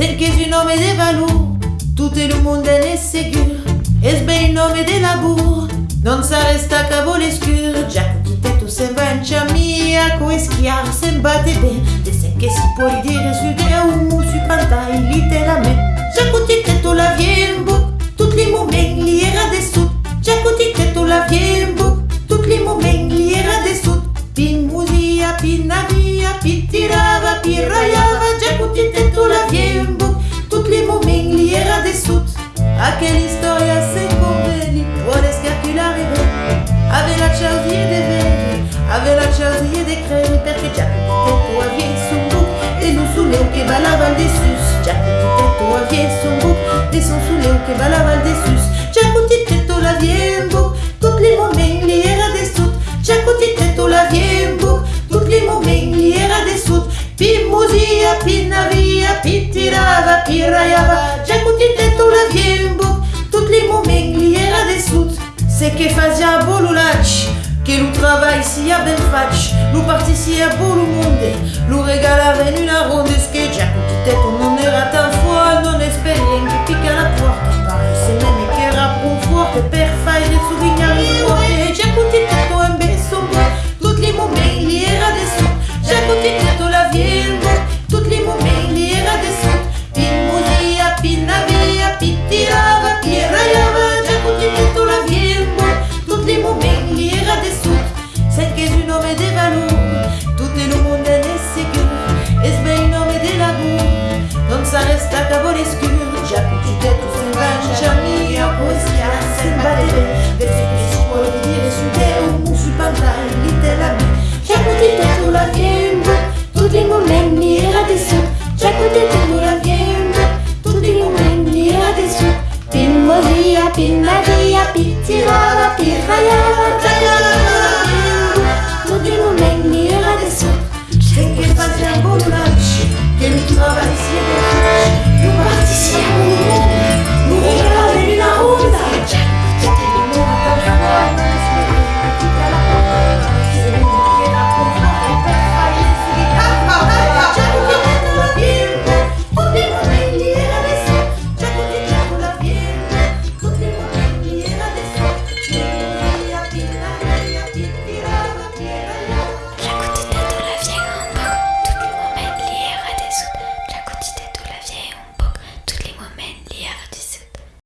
C'est que du nom de Valou, tout le monde est sécure. Est-ce bien le nom de la bourre, non ça reste qu'à vos escures. Jack qui t'a tout s'en va, chami, à quoi est-ce qu'il y a, s'en battait bien. De ce que si pour dire, sur des ou mou, sur pantalon, il était la main. Jack qui t'a tout la vieille bouc, tout le monde est lié à des sous. Jack qui t'a tout la vieille bouc, tout le monde est lié à des sous. Pin mousia, pin navia, pin tirava, pin rayava, Jack qui t'a tout E non su leu che balavan de sus. Già che ti tu avvien son buc E son su leu che balavan de sus. Già che ti tu la vien buc Tutti les moments li era de sud Già che ti tu la vien buc Tutti les moments li era de sud Pi musia, pi navia, pi tirava, pi raiava Già che ti tu la vien buc Tutti les moments li era de sud Se che fazia bolulaci Che lo travail sia ben faci Lo partisia bolo monde Lo regalava in una ronde Che già che tu non era tan fuori Non esperien che picca la porta Parece meme che era un forte Per fare le souvenir di porte Già che tu un beso Tutti les moments li era de sud Già che tu la de valore Tutto il mondo è sicuro E sbei nome de lavoro Non sa resta cavolo scuro Già che tu sembra mia Poesia sembra de me Verso che si può dire su te Un mu su pantai letteralmente Già che tu la vien buc Tutti les moments li era de sud Già che tu la Tutti les moments li era de sud Pin